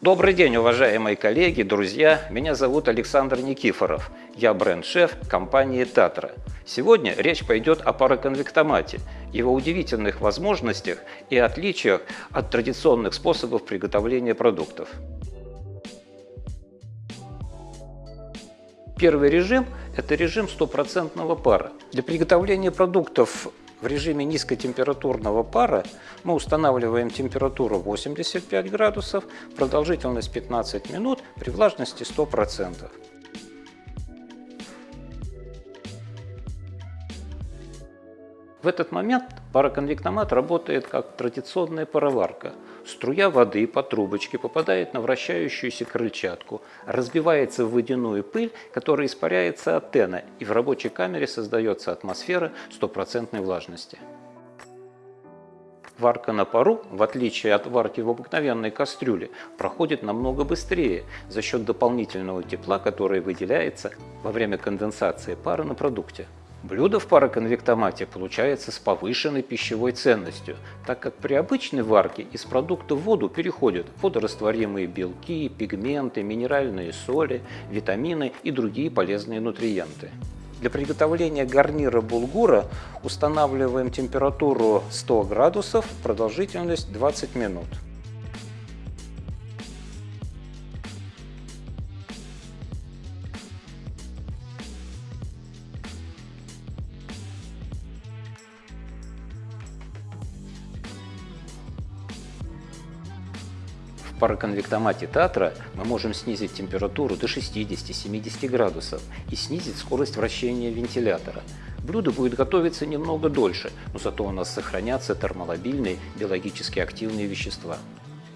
Добрый день, уважаемые коллеги, друзья! Меня зовут Александр Никифоров. Я бренд-шеф компании «Татра». Сегодня речь пойдет о пароконвектомате, его удивительных возможностях и отличиях от традиционных способов приготовления продуктов. Первый режим – это режим стопроцентного пара. Для приготовления продуктов в режиме низкотемпературного пара мы устанавливаем температуру 85 градусов, продолжительность 15 минут при влажности 100%. В этот момент пароконвектомат работает как традиционная пароварка. Струя воды по трубочке попадает на вращающуюся крыльчатку, разбивается в водяную пыль, которая испаряется от тена, и в рабочей камере создается атмосфера стопроцентной влажности. Варка на пару, в отличие от варки в обыкновенной кастрюле, проходит намного быстрее за счет дополнительного тепла, которое выделяется во время конденсации пара на продукте. Блюдо в пароконвектомате получается с повышенной пищевой ценностью, так как при обычной варке из продукта в воду переходят водорастворимые белки, пигменты, минеральные соли, витамины и другие полезные нутриенты. Для приготовления гарнира булгура устанавливаем температуру 100 градусов, продолжительность 20 минут. Пароконвектомате Татра мы можем снизить температуру до 60-70 градусов и снизить скорость вращения вентилятора. Блюдо будет готовиться немного дольше, но зато у нас сохранятся термолобильные биологически активные вещества.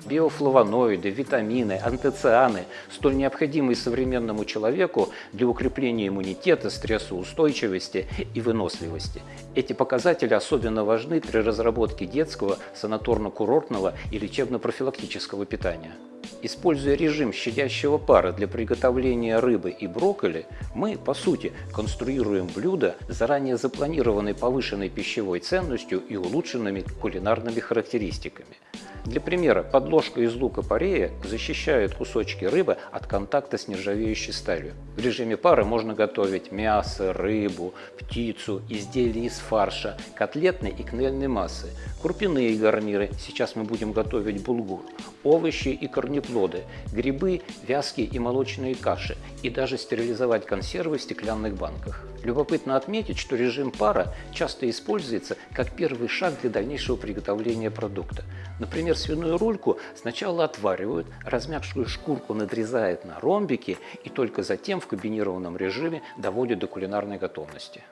Биофлавоноиды, витамины, антоцианы, столь необходимые современному человеку для укрепления иммунитета, стрессоустойчивости и выносливости. Эти показатели особенно важны при разработке детского, санаторно-курортного и лечебно-профилактического питания. Используя режим щадящего пара для приготовления рыбы и брокколи, мы, по сути, конструируем блюдо заранее запланированной повышенной пищевой ценностью и улучшенными кулинарными характеристиками. Для примера, подложка из лука-порея защищает кусочки рыбы от контакта с нержавеющей сталью. В режиме пары можно готовить мясо, рыбу, птицу, изделия из фарша, котлетной и кнельной массы, крупяные гарниры, сейчас мы будем готовить булгур, овощи и корнеплоды, грибы, вязкие и молочные каши и даже стерилизовать консервы в стеклянных банках. Любопытно отметить, что режим пара часто используется как первый шаг для дальнейшего приготовления продукта. Например, свиную рульку сначала отваривают, размягшую шкурку надрезают на ромбики и только затем в комбинированном режиме доводят до кулинарной готовности.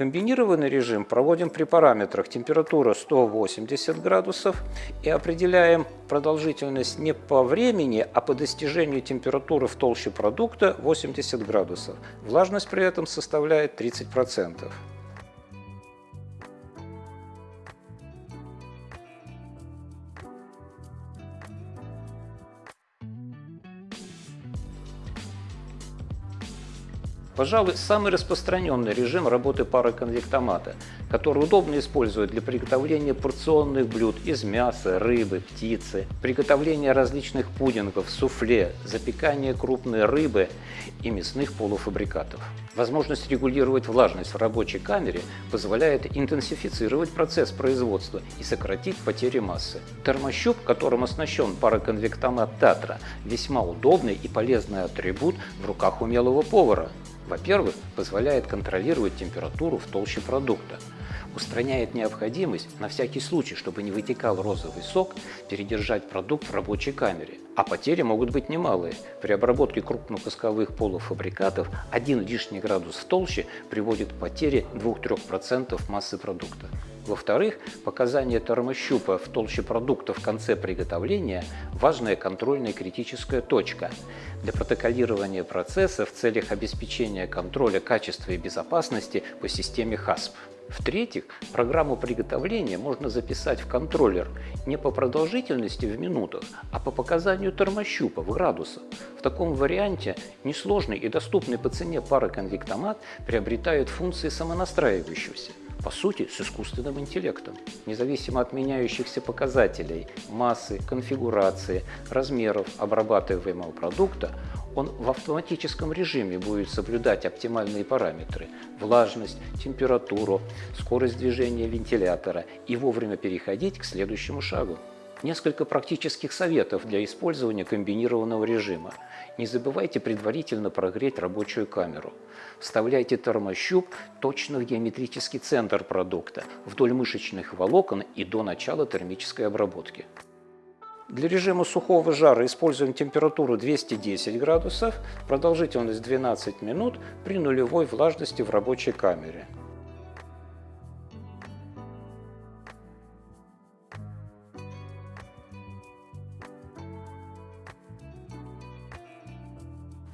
Комбинированный режим проводим при параметрах температура 180 градусов и определяем продолжительность не по времени, а по достижению температуры в толще продукта 80 градусов. Влажность при этом составляет 30%. Пожалуй, самый распространенный режим работы пароконвектомата, который удобно использовать для приготовления порционных блюд из мяса, рыбы, птицы, приготовления различных пудингов, суфле, запекания крупной рыбы и мясных полуфабрикатов. Возможность регулировать влажность в рабочей камере позволяет интенсифицировать процесс производства и сократить потери массы. Термощуп, которым оснащен пароконвектомат Татра, весьма удобный и полезный атрибут в руках умелого повара. Во-первых, позволяет контролировать температуру в толще продукта, устраняет необходимость, на всякий случай, чтобы не вытекал розовый сок, передержать продукт в рабочей камере. А потери могут быть немалые. При обработке крупнокусковых полуфабрикатов один лишний градус в толще приводит к потере 2-3% массы продукта. Во-вторых, показание термощупа в толще продукта в конце приготовления – важная контрольная критическая точка. Для протоколирования процесса в целях обеспечения контроля качества и безопасности по системе HASP. В-третьих, программу приготовления можно записать в контроллер не по продолжительности в минутах, а по показанию термощупа в градусах. В таком варианте несложный и доступный по цене пароконвектомат приобретает функции самонастраивающегося по сути, с искусственным интеллектом. Независимо от меняющихся показателей массы, конфигурации, размеров обрабатываемого продукта, он в автоматическом режиме будет соблюдать оптимальные параметры – влажность, температуру, скорость движения вентилятора и вовремя переходить к следующему шагу. Несколько практических советов для использования комбинированного режима. Не забывайте предварительно прогреть рабочую камеру. Вставляйте термощуп точно в геометрический центр продукта, вдоль мышечных волокон и до начала термической обработки. Для режима сухого жара используем температуру 210 градусов, продолжительность 12 минут при нулевой влажности в рабочей камере.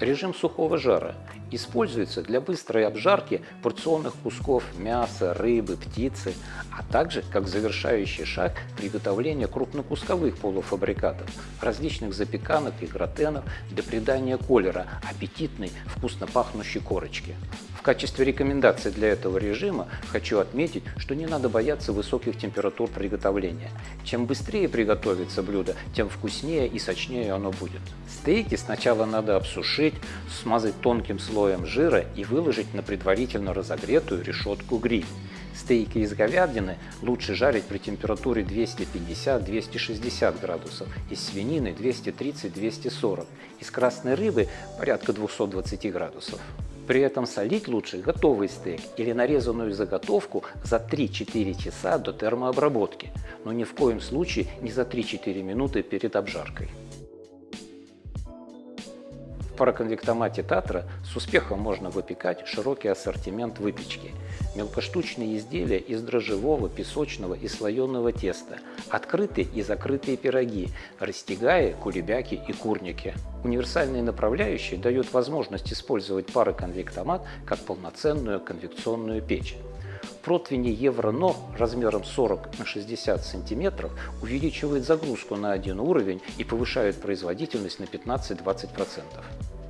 Режим сухого жара используется для быстрой обжарки порционных кусков мяса, рыбы, птицы, а также как завершающий шаг приготовления крупнокусковых полуфабрикатов, различных запеканок и гратенов для придания колера аппетитной, вкусно пахнущей корочки качестве рекомендации для этого режима хочу отметить, что не надо бояться высоких температур приготовления. Чем быстрее приготовится блюдо, тем вкуснее и сочнее оно будет. Стейки сначала надо обсушить, смазать тонким слоем жира и выложить на предварительно разогретую решетку гриль. Стейки из говядины лучше жарить при температуре 250-260 градусов, из свинины 230-240, из красной рыбы порядка 220 градусов. При этом солить лучше готовый стейк или нарезанную заготовку за 3-4 часа до термообработки, но ни в коем случае не за 3-4 минуты перед обжаркой. Пароконвектомате Татра с успехом можно выпекать широкий ассортимент выпечки. Мелкоштучные изделия из дрожжевого, песочного и слоеного теста, открытые и закрытые пироги, растягаи, кулебяки и курники. Универсальные направляющие дают возможность использовать пароконвектомат как полноценную конвекционную печь. Противни Евро-НО размером 40 на 60 см увеличивает загрузку на один уровень и повышает производительность на 15-20%.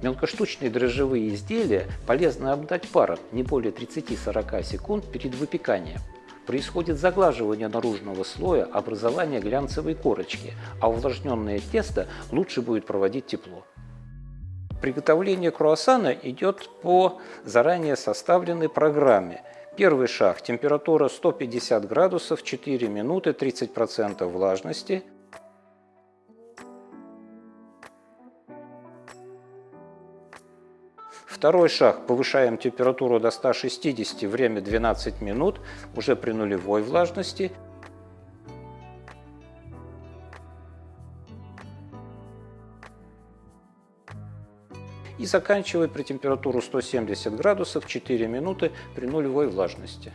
Мелкоштучные дрожжевые изделия полезно обдать паром не более 30-40 секунд перед выпеканием. Происходит заглаживание наружного слоя, образование глянцевой корочки, а увлажненное тесто лучше будет проводить тепло. Приготовление круассана идет по заранее составленной программе. Первый шаг – температура 150 градусов, 4 минуты, 30% влажности – Второй шаг. Повышаем температуру до 160, время 12 минут, уже при нулевой влажности. И заканчиваем при температуру 170 градусов 4 минуты при нулевой влажности.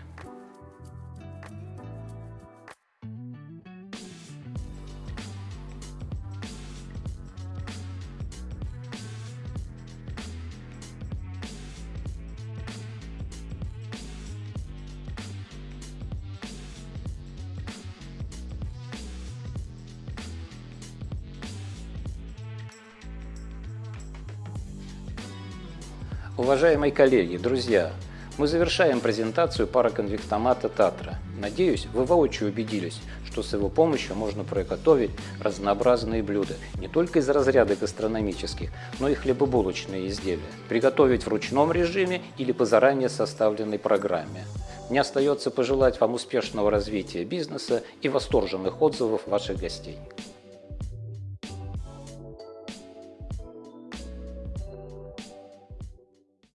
Уважаемые коллеги, друзья, мы завершаем презентацию пароконвектомата Татра. Надеюсь, вы воочию убедились, что с его помощью можно приготовить разнообразные блюда не только из разряда гастрономических, но и хлебобулочные изделия, приготовить в ручном режиме или по заранее составленной программе. Мне остается пожелать вам успешного развития бизнеса и восторженных отзывов ваших гостей.